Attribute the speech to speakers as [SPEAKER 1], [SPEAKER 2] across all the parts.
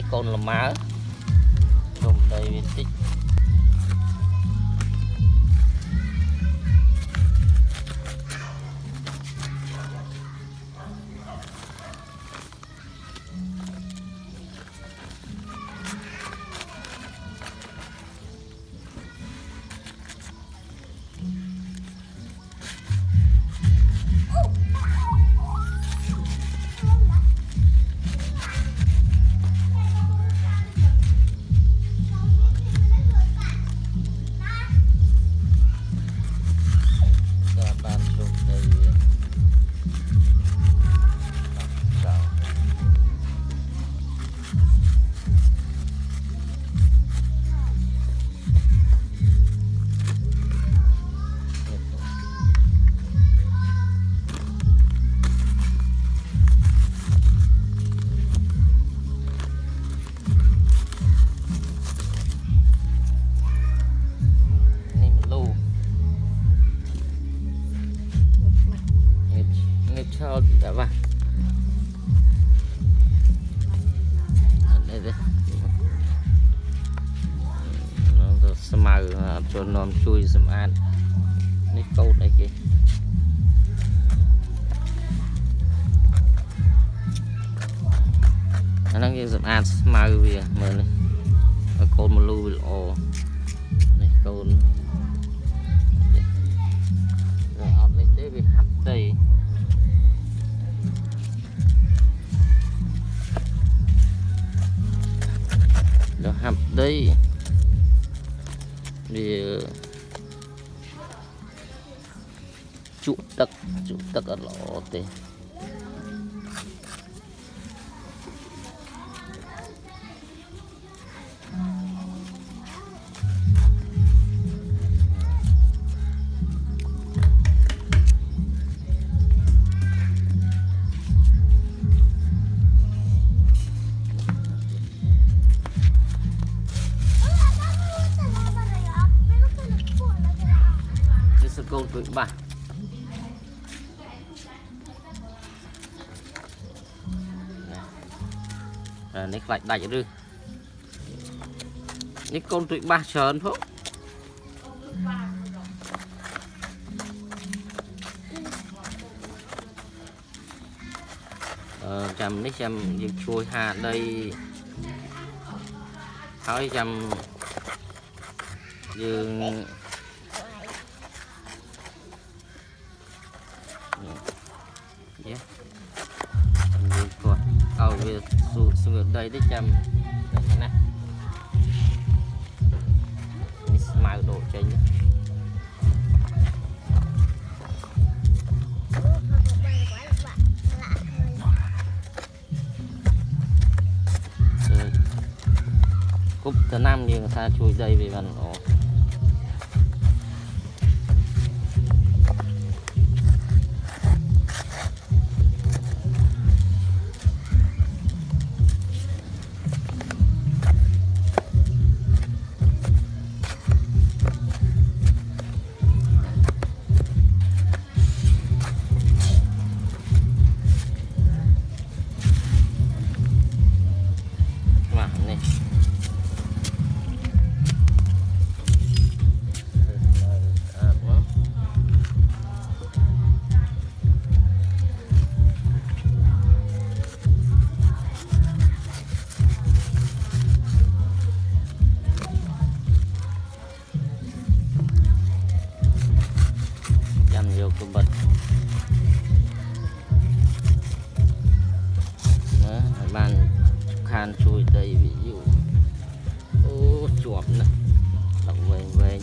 [SPEAKER 1] នេះកូនលម៉ើជុំដីវាតិច sao? Dạ vâng. Đã vào đây nó xem màu cho nó chui xem ăn nó câu đây kì nó đang xem ăn màu vì mà này. Cồn một lưu bị ồ này. cồn habdai vì trụ tật trụ tật ở lỗ tê. gửi bạn, nick lại đẩy rư. Nick con tụi ba sờn phúc. Ờ, chăm nick chăm dương chui hà đây. Hỏi chăm. Dương xuống su đây đấy chăm. Đây thế này. mai đổ trên nhé. Cúp thứ năm thì người ta chui dây về bàn ổ.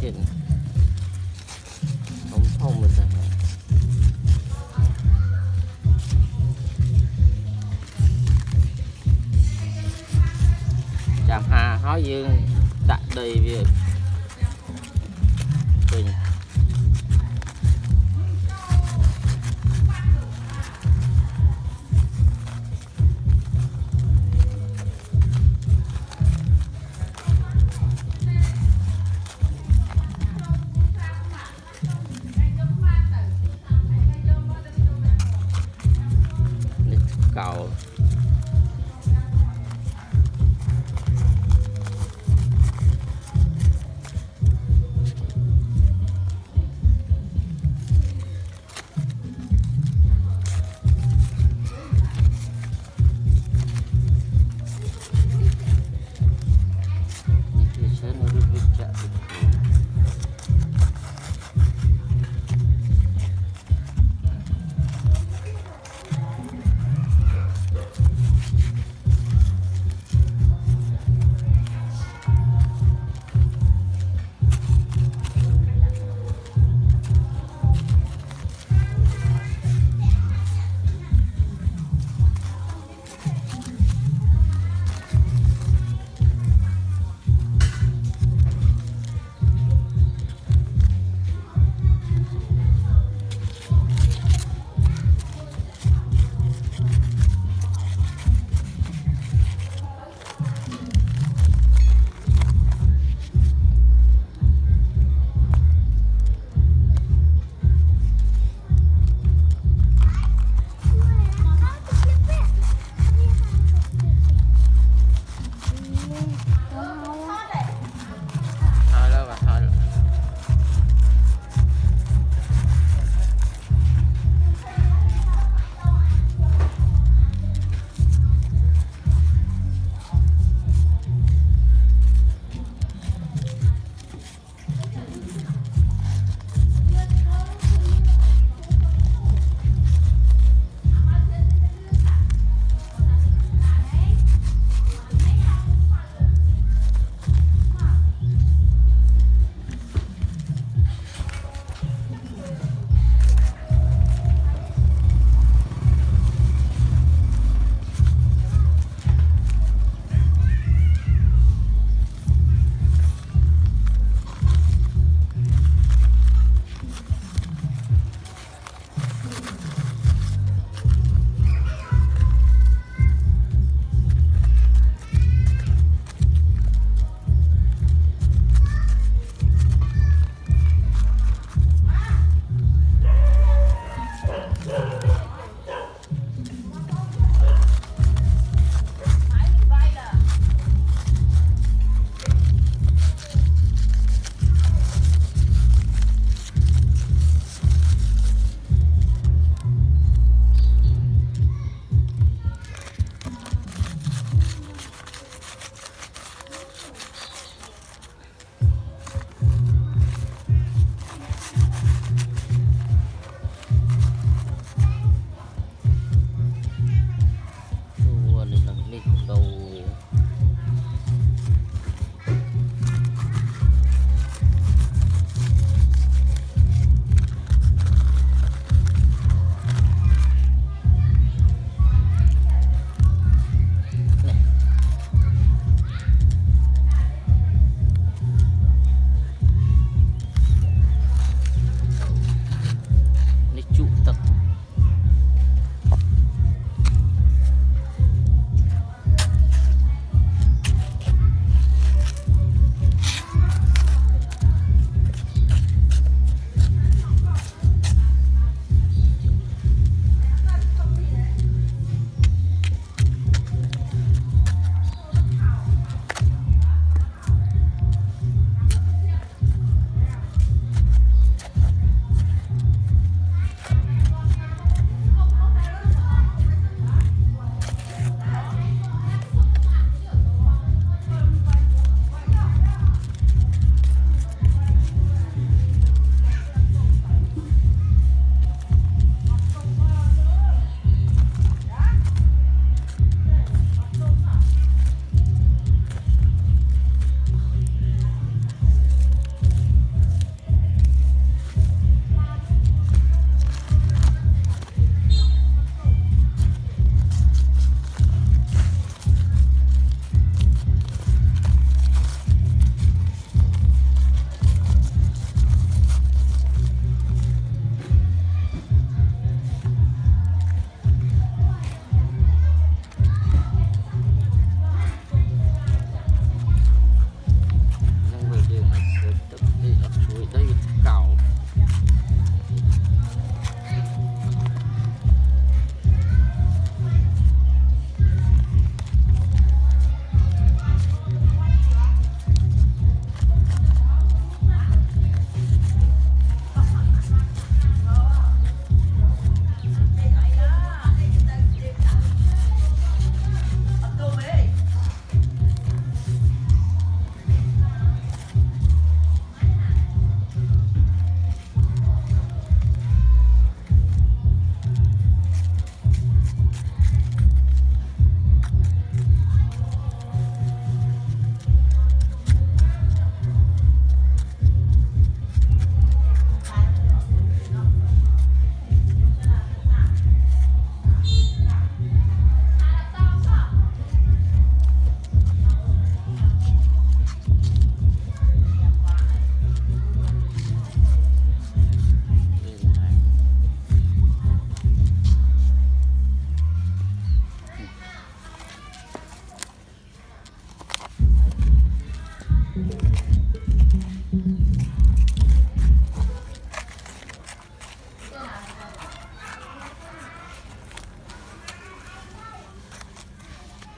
[SPEAKER 1] chứ không thông mình rằng chạm hà hóa dương đặt đầy việc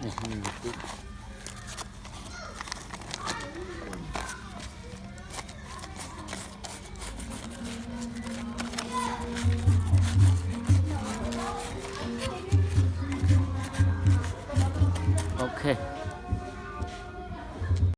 [SPEAKER 1] 嗯。看你